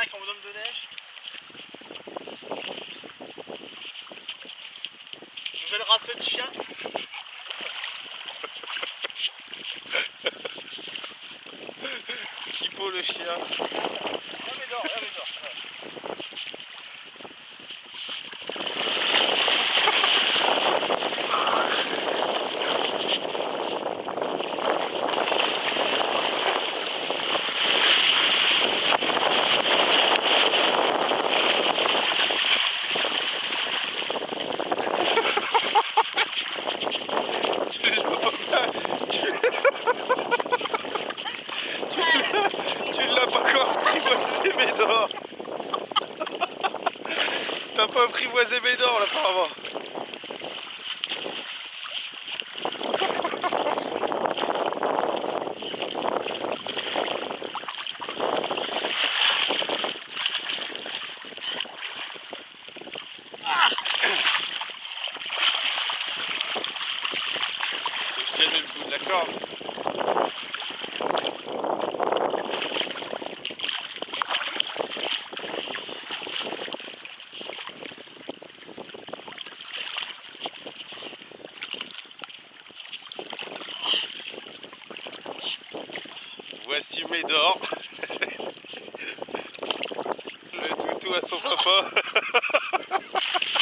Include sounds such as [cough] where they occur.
5 en zone de neige. Nouvelle race de chien. Kippo le chien? Médor T'as pas apprivoisé Médor là apparemment Je tiens le bout de la corde. Voici Médor. [laughs] Le toutou à son papa. [laughs]